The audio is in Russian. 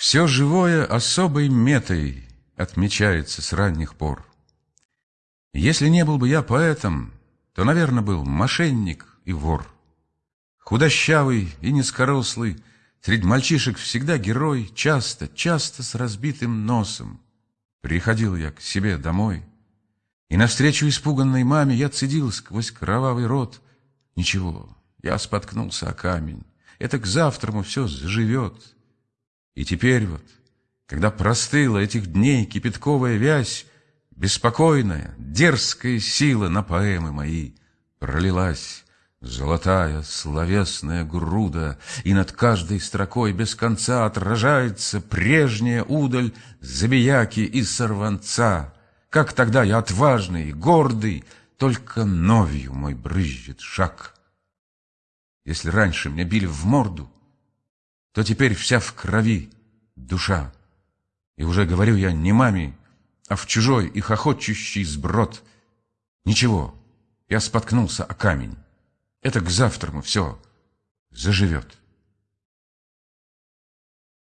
Все живое особой метой отмечается с ранних пор. Если не был бы я поэтом, то, наверное, был мошенник и вор. Худощавый и низкорослый, среди мальчишек всегда герой, часто, часто с разбитым носом. Приходил я к себе домой, и навстречу испуганной маме я цедил сквозь кровавый рот. Ничего, я споткнулся о камень, это к завтраму все заживет. И теперь вот, когда простыла этих дней кипятковая вязь, Беспокойная, дерзкая сила на поэмы мои пролилась, Золотая словесная груда, И над каждой строкой без конца Отражается прежняя удаль Забияки и сорванца. Как тогда я отважный, гордый, Только новью мой брызжет шаг. Если раньше меня били в морду, То теперь вся в крови душа. И уже говорю я не маме, а в чужой и хохочущий сброд. Ничего, я споткнулся о камень. Это к завтраму все заживет.